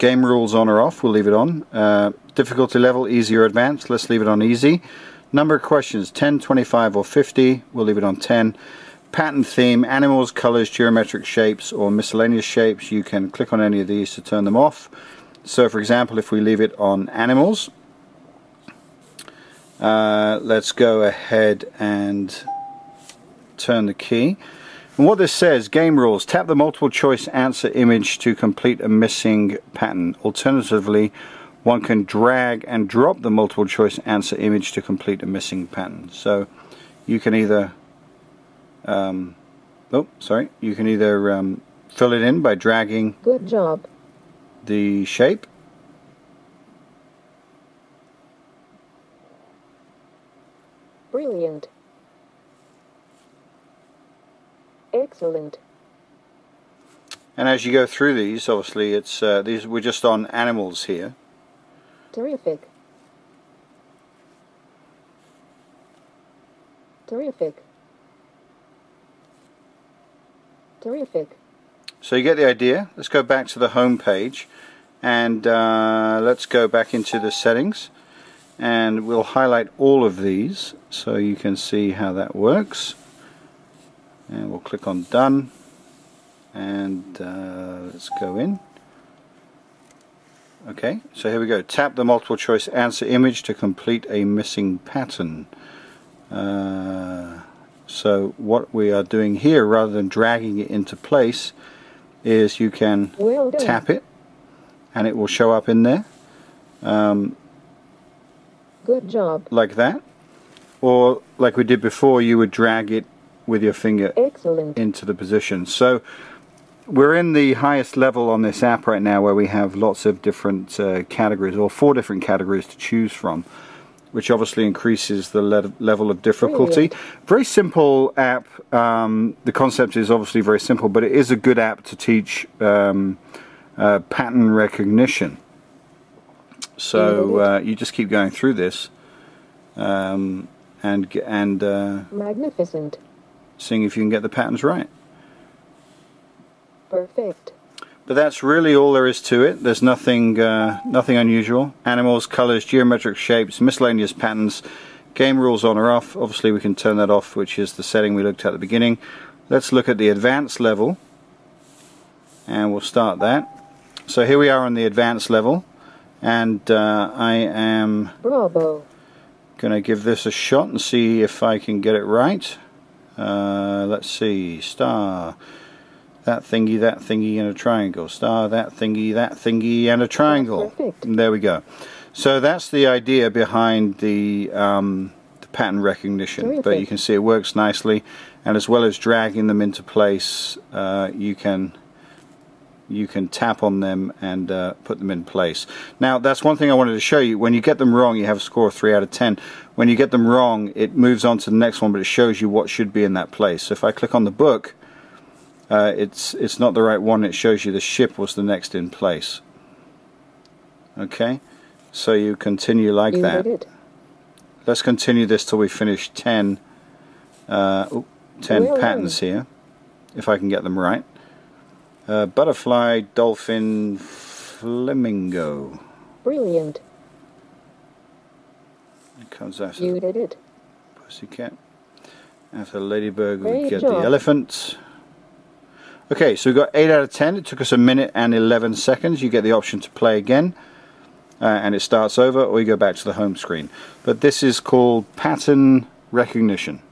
game rules on or off, we'll leave it on. Uh, difficulty level, easy or advanced, let's leave it on easy. Number of questions, 10, 25 or 50, we'll leave it on 10. Pattern theme, animals, colors, geometric shapes or miscellaneous shapes, you can click on any of these to turn them off. So for example, if we leave it on animals, uh, let's go ahead and turn the key. And what this says, game rules, tap the multiple choice answer image to complete a missing pattern. Alternatively, one can drag and drop the multiple choice answer image to complete a missing pattern. So you can either, um, oh, sorry, you can either um, fill it in by dragging Good job. the shape Brilliant. Excellent. and as you go through these obviously it's uh, these we're just on animals here Terrific. Terrific. Terrific. So you get the idea. Let's go back to the home page and uh, let's go back into the settings and we'll highlight all of these so you can see how that works and we'll click on done. And uh, let's go in. Okay so here we go. Tap the multiple choice answer image to complete a missing pattern. Uh, so what we are doing here rather than dragging it into place is you can Well tap it and it will show up in there. Um, Good job. like that. Or like we did before you would drag it with your finger Excellent. into the position so we're in the highest level on this app right now where we have lots of different uh, categories or four different categories to choose from which obviously increases the le level of difficulty. Brilliant. Very simple app. Um, the concept is obviously very simple, but it is a good app to teach um, uh, pattern recognition. So uh, you just keep going through this um, and and uh, Magnificent. Seeing if you can get the patterns right. Perfect. But that's really all there is to it. There's nothing uh, nothing unusual. Animals, colors, geometric shapes, miscellaneous patterns, game rules on or off. Obviously we can turn that off, which is the setting we looked at at the beginning. Let's look at the advanced level. And we'll start that. So here we are on the advanced level. And uh, I am Bravo. going to give this a shot and see if I can get it right. Uh, let's see. Star. That thingy, that thingy, and a triangle. Star, that thingy, that thingy, and a triangle. perfect. And there we go. So that's the idea behind the, um, the pattern recognition. But you can see it works nicely. And as well as dragging them into place, uh, you can you can tap on them and uh, put them in place. Now that's one thing I wanted to show you. When you get them wrong, you have a score of 3 out of 10. When you get them wrong, it moves on to the next one, but it shows you what should be in that place. So if I click on the book, uh, it's it's not the right one. It shows you the ship was the next in place. Okay, so you continue like you that. did. Let's continue this till we finish 10, uh, oop, 10 Well done. patterns here, if I can get them right. Uh, butterfly, dolphin, flamingo. Brilliant. It comes after You did it. pussycat. After ladybird, we get job. the elephant. Okay, so we got 8 out of 10. It took us a minute and 11 seconds. You get the option to play again. Uh, and it starts over, or you go back to the home screen. But this is called pattern recognition.